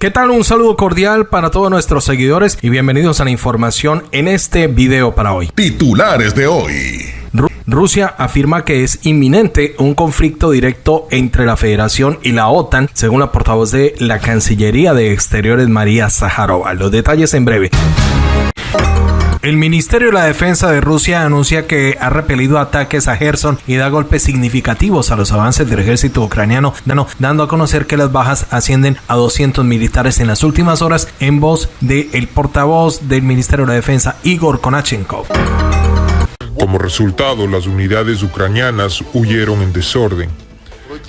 ¿Qué tal? Un saludo cordial para todos nuestros seguidores y bienvenidos a la información en este video para hoy. Titulares de hoy. Rusia afirma que es inminente un conflicto directo entre la Federación y la OTAN, según la portavoz de la Cancillería de Exteriores María Zaharova. Los detalles en breve. El Ministerio de la Defensa de Rusia anuncia que ha repelido ataques a Gerson y da golpes significativos a los avances del ejército ucraniano, dando a conocer que las bajas ascienden a 200 militares en las últimas horas en voz del portavoz del Ministerio de la Defensa, Igor Konachenkov. Como resultado, las unidades ucranianas huyeron en desorden.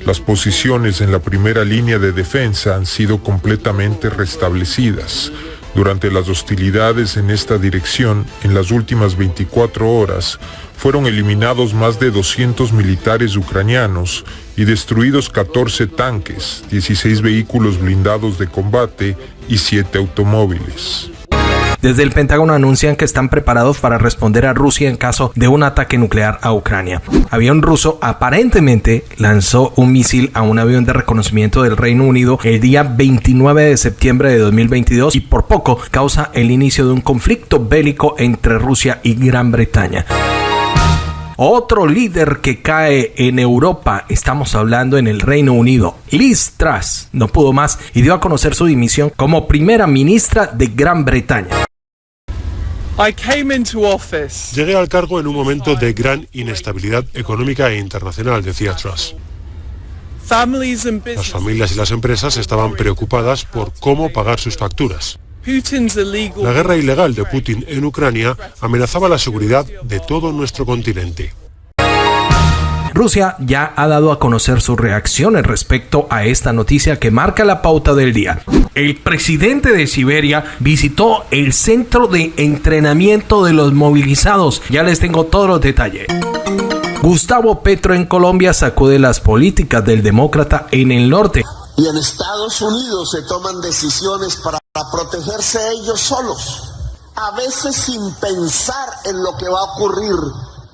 Las posiciones en la primera línea de defensa han sido completamente restablecidas. Durante las hostilidades en esta dirección, en las últimas 24 horas, fueron eliminados más de 200 militares ucranianos y destruidos 14 tanques, 16 vehículos blindados de combate y 7 automóviles. Desde el Pentágono anuncian que están preparados para responder a Rusia en caso de un ataque nuclear a Ucrania. Avión ruso aparentemente lanzó un misil a un avión de reconocimiento del Reino Unido el día 29 de septiembre de 2022 y por poco causa el inicio de un conflicto bélico entre Rusia y Gran Bretaña. Otro líder que cae en Europa, estamos hablando en el Reino Unido, Liz Truss, no pudo más y dio a conocer su dimisión como primera ministra de Gran Bretaña. Llegué al cargo en un momento de gran inestabilidad económica e internacional, decía Truss. Las familias y las empresas estaban preocupadas por cómo pagar sus facturas. La guerra ilegal de Putin en Ucrania amenazaba la seguridad de todo nuestro continente. Rusia ya ha dado a conocer sus reacciones respecto a esta noticia que marca la pauta del día. El presidente de Siberia visitó el centro de entrenamiento de los movilizados. Ya les tengo todos los detalles. Gustavo Petro en Colombia sacude las políticas del demócrata en el norte. Y en Estados Unidos se toman decisiones para protegerse ellos solos, a veces sin pensar en lo que va a ocurrir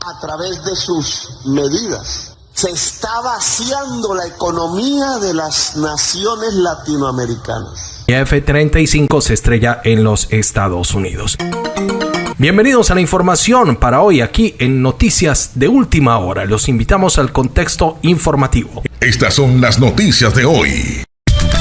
a través de sus medidas. Se está vaciando la economía de las naciones latinoamericanas. F-35 se estrella en los Estados Unidos. Bienvenidos a la información para hoy aquí en Noticias de Última Hora. Los invitamos al contexto informativo. Estas son las noticias de hoy.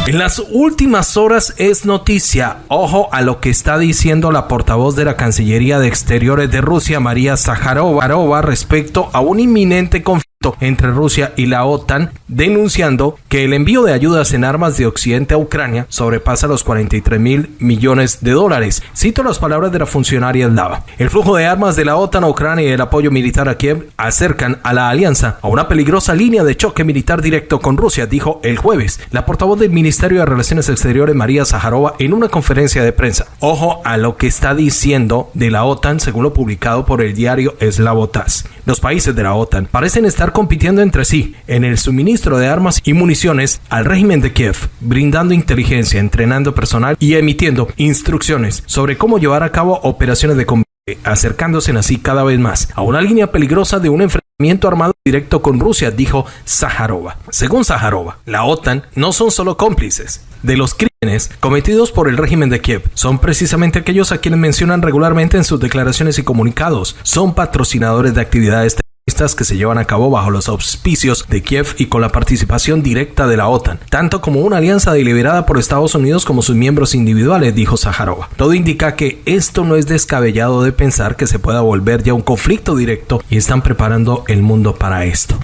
En las últimas horas es noticia, ojo a lo que está diciendo la portavoz de la Cancillería de Exteriores de Rusia, María Zaharova, respecto a un inminente conflicto entre Rusia y la OTAN, denunciando que el envío de ayudas en armas de Occidente a Ucrania sobrepasa los 43 mil millones de dólares. Cito las palabras de la funcionaria eslava. El flujo de armas de la OTAN a Ucrania y el apoyo militar a Kiev acercan a la alianza a una peligrosa línea de choque militar directo con Rusia, dijo el jueves la portavoz del Ministerio de Relaciones Exteriores María Zaharova en una conferencia de prensa. Ojo a lo que está diciendo de la OTAN según lo publicado por el diario Slavotas. Los países de la OTAN parecen estar compitiendo entre sí en el suministro de armas y municiones al régimen de Kiev, brindando inteligencia, entrenando personal y emitiendo instrucciones sobre cómo llevar a cabo operaciones de combate, acercándose así cada vez más a una línea peligrosa de un enfrentamiento armado directo con Rusia, dijo Zaharova. Según Zaharova, la OTAN no son solo cómplices de los crímenes cometidos por el régimen de Kiev. Son precisamente aquellos a quienes mencionan regularmente en sus declaraciones y comunicados. Son patrocinadores de actividades que se llevan a cabo bajo los auspicios de Kiev y con la participación directa de la OTAN, tanto como una alianza deliberada por Estados Unidos como sus miembros individuales, dijo Zaharova. Todo indica que esto no es descabellado de pensar que se pueda volver ya un conflicto directo y están preparando el mundo para esto.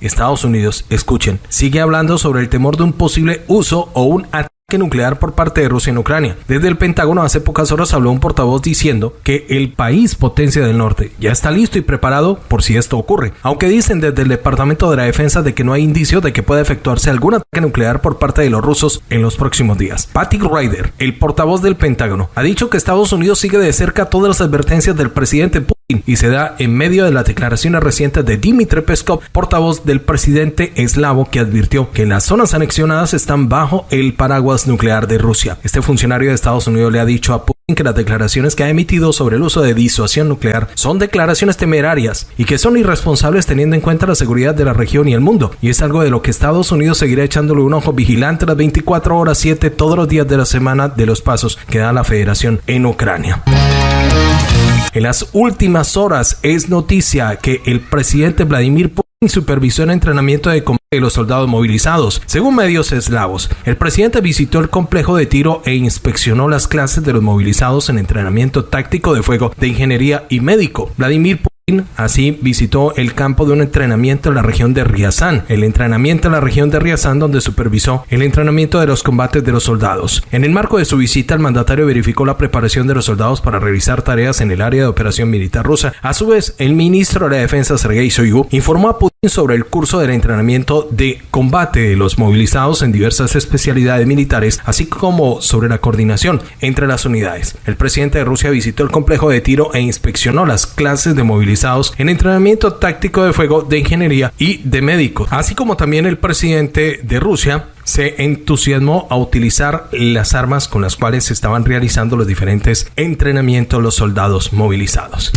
Estados Unidos, escuchen, sigue hablando sobre el temor de un posible uso o un ataque nuclear por parte de Rusia en Ucrania. Desde el Pentágono hace pocas horas habló un portavoz diciendo que el país potencia del norte ya está listo y preparado por si esto ocurre, aunque dicen desde el Departamento de la Defensa de que no hay indicio de que pueda efectuarse algún ataque nuclear por parte de los rusos en los próximos días. Patrick Ryder, el portavoz del Pentágono, ha dicho que Estados Unidos sigue de cerca todas las advertencias del presidente Putin y se da en medio de las declaraciones recientes de Dmitry Peskov, portavoz del presidente eslavo, que advirtió que las zonas anexionadas están bajo el paraguas nuclear de Rusia. Este funcionario de Estados Unidos le ha dicho a Putin que las declaraciones que ha emitido sobre el uso de disuasión nuclear son declaraciones temerarias y que son irresponsables teniendo en cuenta la seguridad de la región y el mundo. Y es algo de lo que Estados Unidos seguirá echándole un ojo vigilante las 24 horas 7 todos los días de la semana de los pasos que da la federación en Ucrania. En las últimas horas es noticia que el presidente Vladimir Putin supervisó el entrenamiento de combate de los soldados movilizados. Según medios eslavos, el presidente visitó el complejo de tiro e inspeccionó las clases de los movilizados en entrenamiento táctico de fuego de ingeniería y médico. Vladimir Así visitó el campo de un entrenamiento en la región de Riazán, el entrenamiento en la región de Riazán donde supervisó el entrenamiento de los combates de los soldados. En el marco de su visita, el mandatario verificó la preparación de los soldados para realizar tareas en el área de operación militar rusa. A su vez, el ministro de la Defensa, Sergei Shoigu, informó a Putin sobre el curso del entrenamiento de combate de los movilizados en diversas especialidades militares, así como sobre la coordinación entre las unidades. El presidente de Rusia visitó el complejo de tiro e inspeccionó las clases de en entrenamiento táctico de fuego de ingeniería y de médicos, así como también el presidente de Rusia se entusiasmó a utilizar las armas con las cuales se estaban realizando los diferentes entrenamientos los soldados movilizados.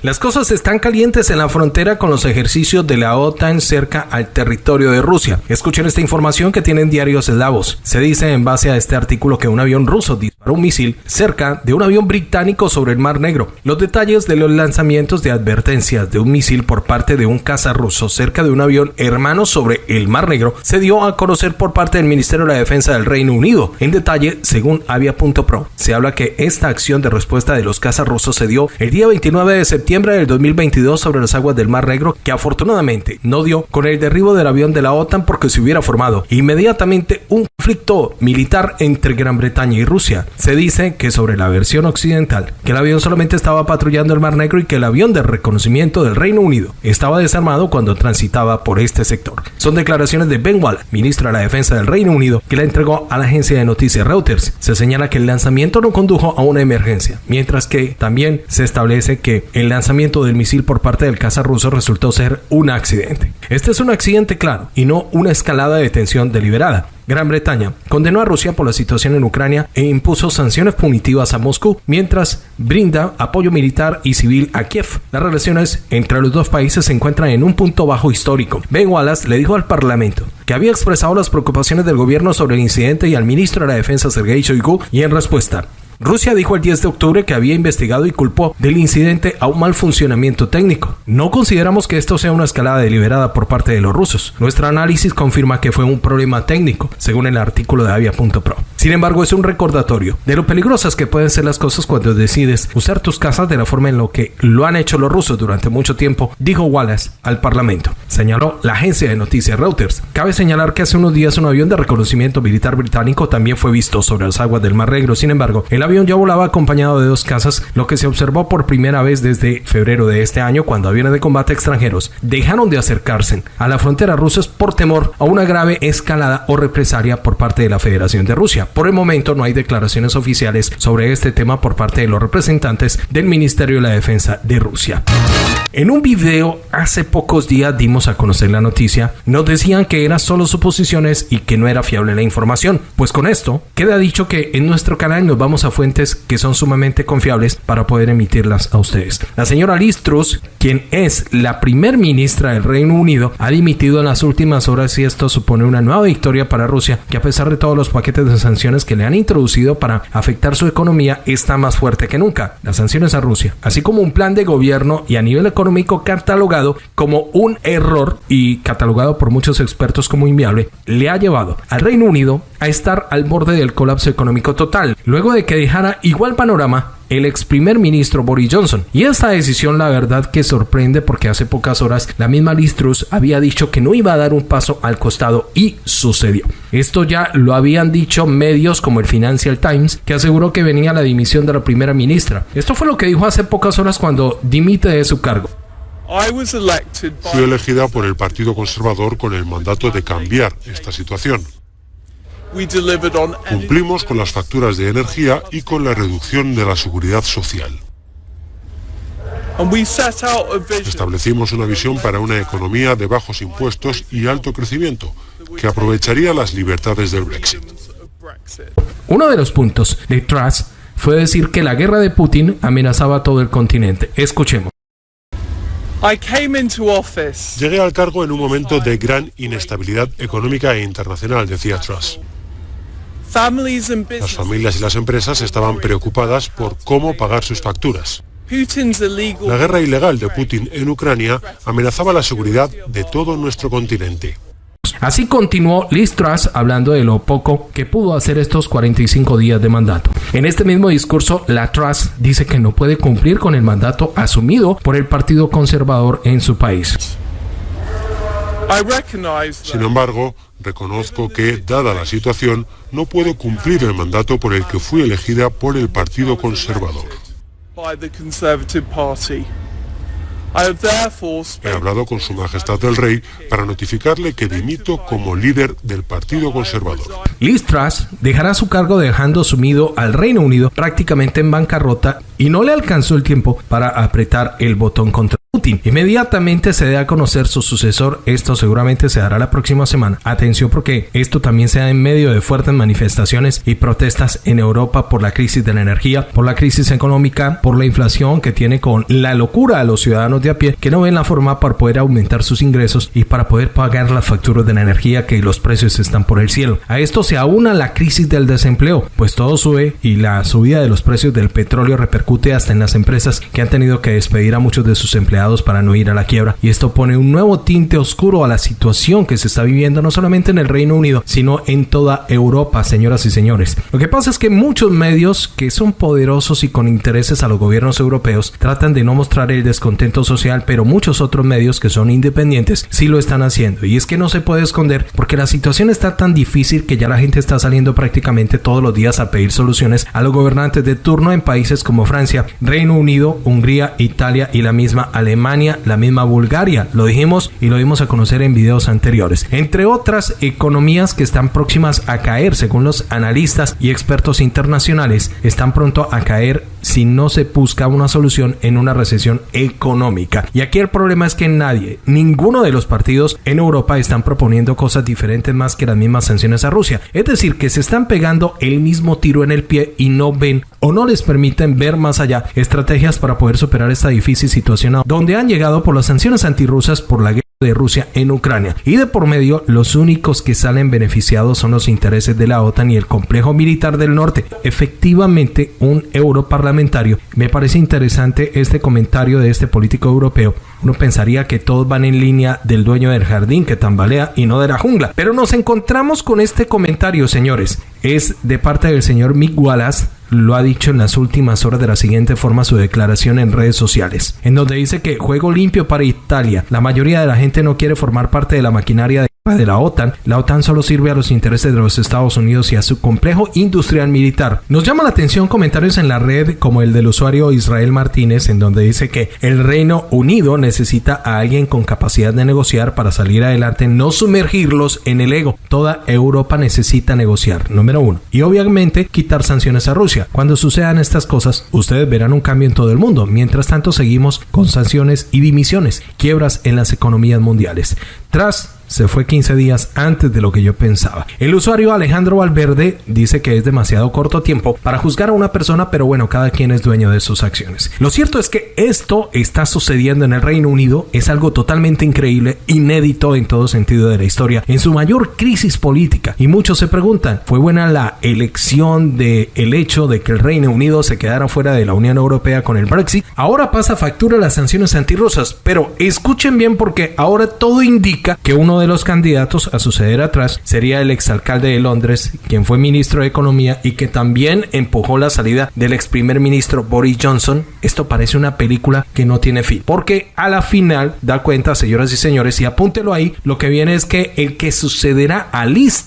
Las cosas están calientes en la frontera con los ejercicios de la OTAN cerca al territorio de Rusia. Escuchen esta información que tienen diarios eslavos. Se dice en base a este artículo que un avión ruso disparó un misil cerca de un avión británico sobre el Mar Negro. Los detalles de los lanzamientos de advertencias de un misil por parte de un caza ruso cerca de un avión hermano sobre el Mar Negro se dio a conocer por parte del Ministerio de la Defensa del Reino Unido. En detalle, según Avia.pro, se habla que esta acción de respuesta de los cazas rusos se dio el día 29 de septiembre septiembre del 2022 sobre las aguas del Mar Negro, que afortunadamente no dio con el derribo del avión de la OTAN porque se hubiera formado inmediatamente un conflicto militar entre Gran Bretaña y Rusia. Se dice que sobre la versión occidental, que el avión solamente estaba patrullando el Mar Negro y que el avión de reconocimiento del Reino Unido estaba desarmado cuando transitaba por este sector. Son declaraciones de Ben Wall, ministro de la Defensa del Reino Unido, que la entregó a la agencia de noticias Reuters. Se señala que el lanzamiento no condujo a una emergencia, mientras que también se establece que el lanzamiento del misil por parte del caza ruso resultó ser un accidente. Este es un accidente claro y no una escalada de tensión deliberada. Gran Bretaña condenó a Rusia por la situación en Ucrania e impuso sanciones punitivas a Moscú, mientras brinda apoyo militar y civil a Kiev. Las relaciones entre los dos países se encuentran en un punto bajo histórico. Ben Wallace le dijo al Parlamento que había expresado las preocupaciones del gobierno sobre el incidente y al ministro de la Defensa Sergei Shoigu y en respuesta Rusia dijo el 10 de octubre que había investigado y culpó del incidente a un mal funcionamiento técnico. No consideramos que esto sea una escalada deliberada por parte de los rusos. Nuestro análisis confirma que fue un problema técnico, según el artículo de Avia.pro. Sin embargo, es un recordatorio de lo peligrosas que pueden ser las cosas cuando decides usar tus casas de la forma en lo que lo han hecho los rusos durante mucho tiempo, dijo Wallace al Parlamento. Señaló la agencia de noticias Reuters. Cabe señalar que hace unos días un avión de reconocimiento militar británico también fue visto sobre las aguas del Mar Negro. Sin embargo, el avión ya volaba acompañado de dos casas, lo que se observó por primera vez desde febrero de este año cuando aviones de combate extranjeros dejaron de acercarse a la frontera rusa por temor a una grave escalada o represalia por parte de la Federación de Rusia. Por el momento no hay declaraciones oficiales sobre este tema por parte de los representantes del Ministerio de la Defensa de Rusia. En un video hace pocos días dimos a conocer la noticia, nos decían que eran solo suposiciones y que no era fiable la información. Pues con esto queda dicho que en nuestro canal nos vamos a fuentes que son sumamente confiables para poder emitirlas a ustedes. La señora Liz Truss, quien es la primer ministra del Reino Unido, ha dimitido en las últimas horas y esto supone una nueva victoria para Rusia, que a pesar de todos los paquetes de sanciones que le han introducido para afectar su economía, está más fuerte que nunca. Las sanciones a Rusia, así como un plan de gobierno y a nivel económico catalogado como un error y catalogado por muchos expertos como inviable, le ha llevado al Reino Unido a estar al borde del colapso económico total, luego de que dejara igual panorama el ex primer ministro Boris Johnson. Y esta decisión la verdad que sorprende porque hace pocas horas la misma Liz Truss había dicho que no iba a dar un paso al costado y sucedió. Esto ya lo habían dicho medios como el Financial Times que aseguró que venía la dimisión de la primera ministra. Esto fue lo que dijo hace pocas horas cuando dimite de su cargo. Fui elegida por el Partido Conservador con el mandato de cambiar esta situación. Cumplimos con las facturas de energía y con la reducción de la seguridad social. Establecimos una visión para una economía de bajos impuestos y alto crecimiento, que aprovecharía las libertades del Brexit. Uno de los puntos de Truss fue decir que la guerra de Putin amenazaba a todo el continente. Escuchemos. Llegué al cargo en un momento de gran inestabilidad económica e internacional, decía Truss. Las familias y las empresas estaban preocupadas por cómo pagar sus facturas. La guerra ilegal de Putin en Ucrania amenazaba la seguridad de todo nuestro continente. Así continuó Liz Truss hablando de lo poco que pudo hacer estos 45 días de mandato. En este mismo discurso, la Truss dice que no puede cumplir con el mandato asumido por el Partido Conservador en su país. Sin embargo, reconozco que, dada la situación, no puedo cumplir el mandato por el que fui elegida por el Partido Conservador. He hablado con Su Majestad el Rey para notificarle que dimito como líder del Partido Conservador. Liz Truss dejará su cargo dejando sumido al Reino Unido prácticamente en bancarrota y no le alcanzó el tiempo para apretar el botón contra Putin. Inmediatamente se dé a conocer su sucesor. Esto seguramente se dará la próxima semana. Atención porque esto también se da en medio de fuertes manifestaciones y protestas en Europa por la crisis de la energía, por la crisis económica, por la inflación que tiene con la locura a los ciudadanos de a pie que no ven la forma para poder aumentar sus ingresos y para poder pagar las facturas de la energía que los precios están por el cielo. A esto se aúna la crisis del desempleo, pues todo sube y la subida de los precios del petróleo repercute hasta en las empresas que han tenido que despedir a muchos de sus empleados para no ir a la quiebra. Y esto pone un nuevo tinte oscuro a la situación que se está viviendo no solamente en el Reino Unido, sino en toda Europa, señoras y señores. Lo que pasa es que muchos medios que son poderosos y con intereses a los gobiernos europeos tratan de no mostrar el descontento social, pero muchos otros medios que son independientes sí lo están haciendo. Y es que no se puede esconder porque la situación está tan difícil que ya la gente está saliendo prácticamente todos los días a pedir soluciones a los gobernantes de turno en países como Francia, Reino Unido, Hungría, Italia y la misma Alemania Alemania, la misma Bulgaria. Lo dijimos y lo dimos a conocer en videos anteriores. Entre otras economías que están próximas a caer, según los analistas y expertos internacionales, están pronto a caer si no se busca una solución en una recesión económica. Y aquí el problema es que nadie, ninguno de los partidos en Europa están proponiendo cosas diferentes más que las mismas sanciones a Rusia. Es decir, que se están pegando el mismo tiro en el pie y no ven o no les permiten ver más allá estrategias para poder superar esta difícil situación donde han llegado por las sanciones antirrusas por la guerra de Rusia en Ucrania. Y de por medio, los únicos que salen beneficiados son los intereses de la OTAN y el complejo militar del norte. Efectivamente, un europarlamentario. Me parece interesante este comentario de este político europeo. Uno pensaría que todos van en línea del dueño del jardín que tambalea y no de la jungla. Pero nos encontramos con este comentario, señores. Es de parte del señor Mick Wallace, lo ha dicho en las últimas horas de la siguiente forma su declaración en redes sociales, en donde dice que juego limpio para Italia. La mayoría de la gente no quiere formar parte de la maquinaria de la OTAN, la OTAN solo sirve a los intereses de los Estados Unidos y a su complejo industrial militar. Nos llama la atención comentarios en la red como el del usuario Israel Martínez, en donde dice que el Reino Unido necesita a alguien con capacidad de negociar para salir adelante, no sumergirlos en el ego. Toda Europa necesita negociar, número uno. Y obviamente quitar sanciones a Rusia. Cuando sucedan estas cosas, ustedes verán un cambio en todo el mundo. Mientras tanto, seguimos con sanciones y dimisiones, quiebras en las economías mundiales. Tras se fue 15 días antes de lo que yo pensaba. El usuario Alejandro Valverde dice que es demasiado corto tiempo para juzgar a una persona, pero bueno, cada quien es dueño de sus acciones. Lo cierto es que esto está sucediendo en el Reino Unido, es algo totalmente increíble, inédito en todo sentido de la historia, en su mayor crisis política. Y muchos se preguntan, ¿fue buena la elección de el hecho de que el Reino Unido se quedara fuera de la Unión Europea con el Brexit? Ahora pasa factura las sanciones antirrusas, pero escuchen bien porque ahora todo indica que uno de los candidatos a suceder atrás sería el exalcalde de Londres, quien fue ministro de Economía y que también empujó la salida del ex primer ministro Boris Johnson. Esto parece una película que no tiene fin, porque a la final da cuenta, señoras y señores, y apúntelo ahí, lo que viene es que el que sucederá a Liz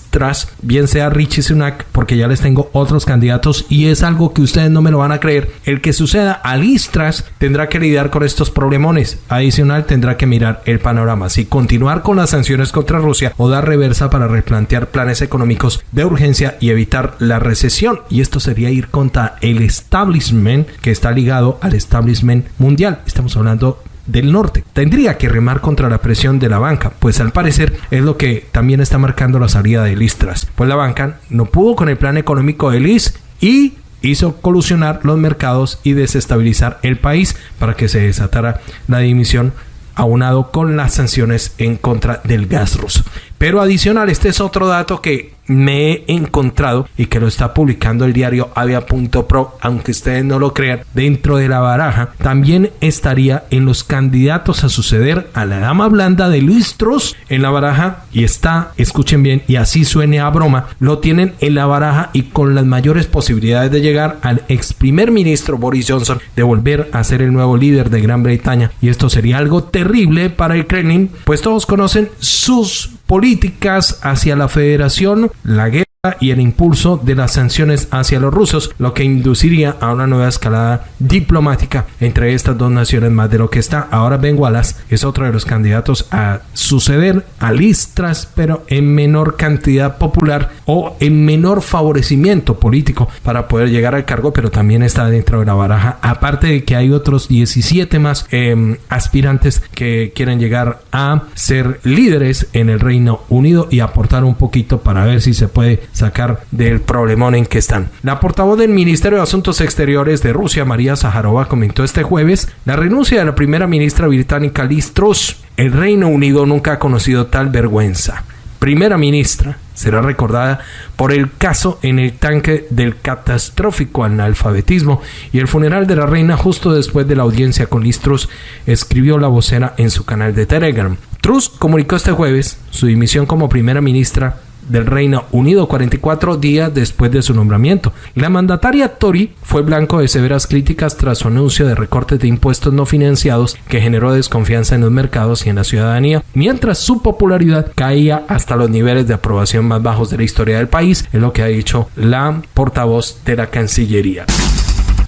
bien sea Richie Sunak, porque ya les tengo otros candidatos y es algo que ustedes no me lo van a creer, el que suceda a Liz tendrá que lidiar con estos problemones. Adicional, tendrá que mirar el panorama, si continuar con las sanciones contra Rusia o dar reversa para replantear planes económicos de urgencia y evitar la recesión. Y esto sería ir contra el establishment que está ligado al establishment mundial. Estamos hablando del norte. Tendría que remar contra la presión de la banca, pues al parecer es lo que también está marcando la salida de Listras. Pues la banca no pudo con el plan económico de Liz y hizo colusionar los mercados y desestabilizar el país para que se desatara la dimisión aunado con las sanciones en contra del gas ruso. Pero adicional, este es otro dato que me he encontrado y que lo está publicando el diario avia.pro, aunque ustedes no lo crean, dentro de la baraja, también estaría en los candidatos a suceder a la dama blanda de Luis Truss en la baraja y está, escuchen bien, y así suene a broma, lo tienen en la baraja y con las mayores posibilidades de llegar al ex primer ministro Boris Johnson de volver a ser el nuevo líder de Gran Bretaña. Y esto sería algo terrible para el Kremlin, pues todos conocen sus políticas hacia la federación, la guerra y el impulso de las sanciones hacia los rusos, lo que induciría a una nueva escalada diplomática entre estas dos naciones más de lo que está. Ahora Ben Wallace es otro de los candidatos a suceder a Listras, pero en menor cantidad popular o en menor favorecimiento político para poder llegar al cargo, pero también está dentro de la baraja. Aparte de que hay otros 17 más em, aspirantes que quieren llegar a ser líderes en el Reino Unido y aportar un poquito para ver si se puede sacar del problemón en que están. La portavoz del Ministerio de Asuntos Exteriores de Rusia, María Zaharova, comentó este jueves la renuncia de la primera ministra británica Liz Truss. El Reino Unido nunca ha conocido tal vergüenza. Primera ministra será recordada por el caso en el tanque del catastrófico analfabetismo y el funeral de la reina justo después de la audiencia con Truss, escribió la vocera en su canal de Telegram. Truss comunicó este jueves su dimisión como primera ministra del Reino Unido 44 días después de su nombramiento. La mandataria Tory fue blanco de severas críticas tras su anuncio de recortes de impuestos no financiados que generó desconfianza en los mercados y en la ciudadanía, mientras su popularidad caía hasta los niveles de aprobación más bajos de la historia del país, es lo que ha dicho la portavoz de la Cancillería.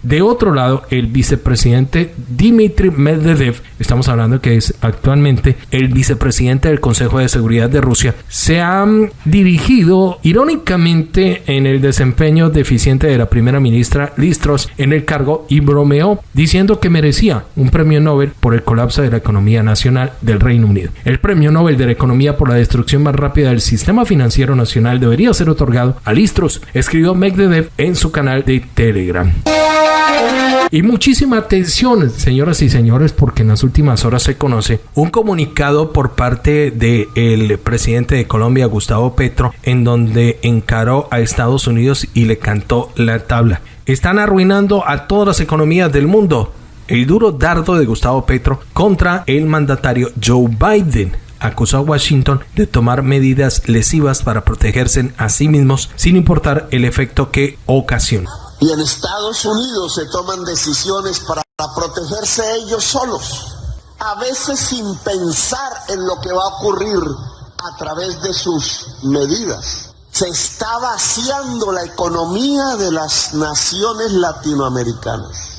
De otro lado, el vicepresidente Dmitry Medvedev, estamos hablando que es actualmente el vicepresidente del Consejo de Seguridad de Rusia, se ha dirigido irónicamente en el desempeño deficiente de la primera ministra Listros en el cargo y bromeó diciendo que merecía un premio Nobel por el colapso de la economía nacional del Reino Unido. El premio Nobel de la economía por la destrucción más rápida del sistema financiero nacional debería ser otorgado a Listros, escribió Medvedev en su canal de Telegram. Y muchísima atención, señoras y señores, porque en las últimas horas se conoce un comunicado por parte del presidente de Colombia, Gustavo Petro, en donde encaró a Estados Unidos y le cantó la tabla. Están arruinando a todas las economías del mundo. El duro dardo de Gustavo Petro contra el mandatario Joe Biden acusó a Washington de tomar medidas lesivas para protegerse a sí mismos sin importar el efecto que ocasiona. Y en Estados Unidos se toman decisiones para protegerse ellos solos, a veces sin pensar en lo que va a ocurrir a través de sus medidas. Se está vaciando la economía de las naciones latinoamericanas.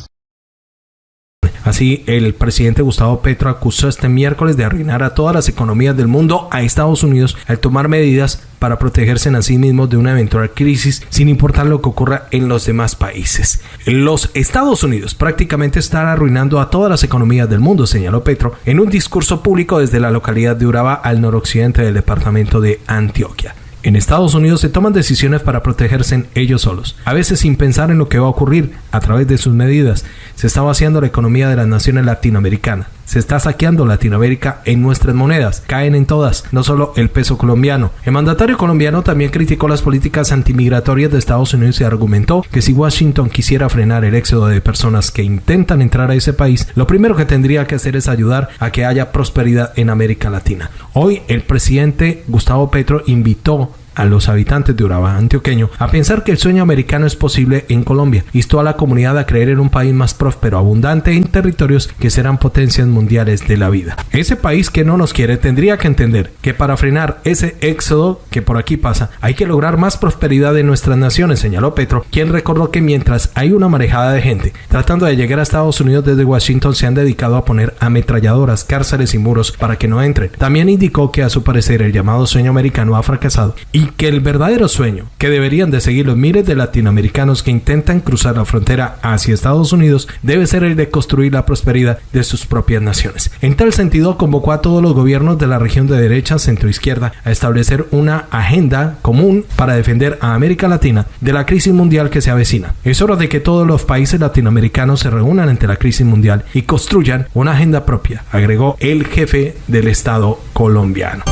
Así, el presidente Gustavo Petro acusó este miércoles de arruinar a todas las economías del mundo a Estados Unidos al tomar medidas para protegerse a sí mismos de una eventual crisis sin importar lo que ocurra en los demás países. Los Estados Unidos prácticamente están arruinando a todas las economías del mundo, señaló Petro en un discurso público desde la localidad de Uraba al noroccidente del departamento de Antioquia. En Estados Unidos se toman decisiones para protegerse ellos solos, a veces sin pensar en lo que va a ocurrir a través de sus medidas. Se está vaciando la economía de las naciones latinoamericanas. Se está saqueando Latinoamérica en nuestras monedas. Caen en todas, no solo el peso colombiano. El mandatario colombiano también criticó las políticas antimigratorias de Estados Unidos y argumentó que si Washington quisiera frenar el éxodo de personas que intentan entrar a ese país, lo primero que tendría que hacer es ayudar a que haya prosperidad en América Latina. Hoy el presidente Gustavo Petro invitó a los habitantes de Urabá antioqueño a pensar que el sueño americano es posible en Colombia. Instó a la comunidad a creer en un país más próspero, abundante en territorios que serán potencias mundiales de la vida. Ese país que no nos quiere tendría que entender que para frenar ese éxodo que por aquí pasa, hay que lograr más prosperidad en nuestras naciones, señaló Petro, quien recordó que mientras hay una marejada de gente tratando de llegar a Estados Unidos desde Washington se han dedicado a poner ametralladoras, cárceles y muros para que no entren. También indicó que a su parecer el llamado sueño americano ha fracasado y y que el verdadero sueño que deberían de seguir los miles de latinoamericanos que intentan cruzar la frontera hacia Estados Unidos debe ser el de construir la prosperidad de sus propias naciones. En tal sentido, convocó a todos los gobiernos de la región de derecha, centro izquierda a establecer una agenda común para defender a América Latina de la crisis mundial que se avecina. Es hora de que todos los países latinoamericanos se reúnan ante la crisis mundial y construyan una agenda propia, agregó el jefe del Estado colombiano.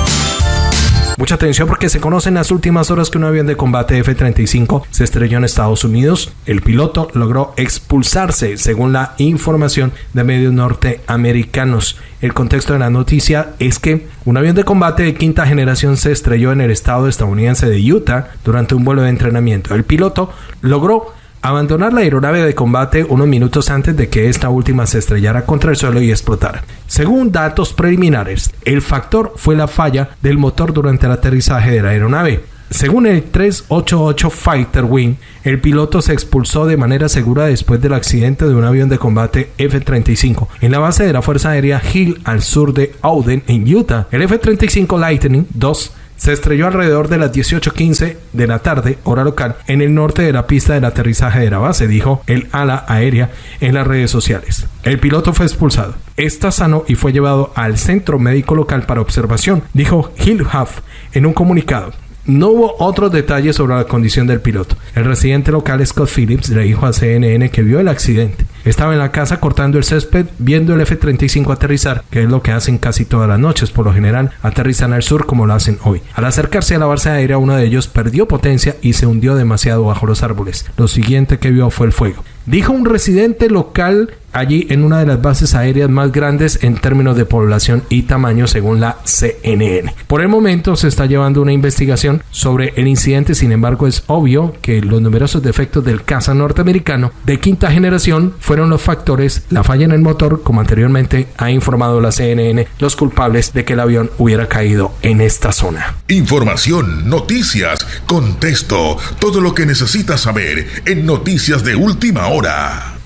Mucha atención porque se conoce en las últimas horas que un avión de combate F-35 se estrelló en Estados Unidos. El piloto logró expulsarse, según la información de medios norteamericanos. El contexto de la noticia es que un avión de combate de quinta generación se estrelló en el estado estadounidense de Utah durante un vuelo de entrenamiento. El piloto logró abandonar la aeronave de combate unos minutos antes de que esta última se estrellara contra el suelo y explotara. Según datos preliminares, el factor fue la falla del motor durante el aterrizaje de la aeronave. Según el 388 Fighter Wing, el piloto se expulsó de manera segura después del accidente de un avión de combate F-35 en la base de la Fuerza Aérea Hill al sur de Auden, en Utah. El F-35 Lightning II se estrelló alrededor de las 18.15 de la tarde, hora local, en el norte de la pista del aterrizaje de la base, dijo el ala aérea en las redes sociales. El piloto fue expulsado. Está sano y fue llevado al centro médico local para observación, dijo Hill Huff en un comunicado. No hubo otros detalles sobre la condición del piloto. El residente local Scott Phillips le dijo a CNN que vio el accidente. Estaba en la casa cortando el césped viendo el F-35 aterrizar, que es lo que hacen casi todas las noches. Por lo general, aterrizan al sur como lo hacen hoy. Al acercarse a la base aérea, uno de ellos perdió potencia y se hundió demasiado bajo los árboles. Lo siguiente que vio fue el fuego. Dijo un residente local allí en una de las bases aéreas más grandes en términos de población y tamaño según la CNN. Por el momento se está llevando una investigación sobre el incidente, sin embargo es obvio que los numerosos defectos del caza norteamericano de quinta generación fueron los factores, la falla en el motor, como anteriormente ha informado la CNN, los culpables de que el avión hubiera caído en esta zona. Información, noticias, contexto, todo lo que necesitas saber en Noticias de Última Hora ahora.